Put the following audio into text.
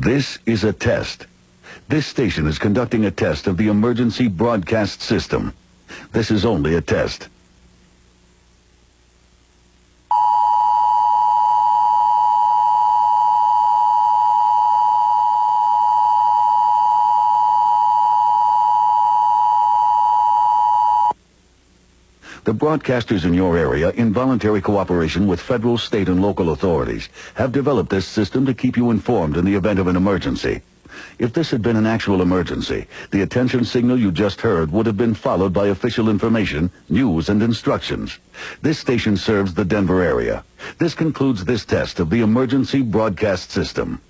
This is a test. This station is conducting a test of the emergency broadcast system. This is only a test. The broadcasters in your area, in voluntary cooperation with federal, state, and local authorities, have developed this system to keep you informed in the event of an emergency. If this had been an actual emergency, the attention signal you just heard would have been followed by official information, news, and instructions. This station serves the Denver area. This concludes this test of the emergency broadcast system.